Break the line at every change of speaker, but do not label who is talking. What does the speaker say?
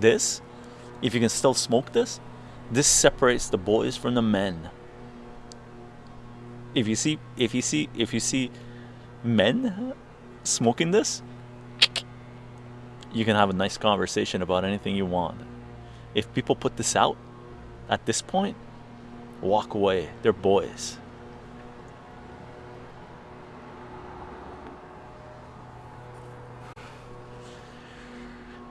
this, if you can still smoke this, this separates the boys from the men. If you see, if you see, if you see men smoking this, you can have a nice conversation about anything you want. If people put this out at this point, walk away. They're boys.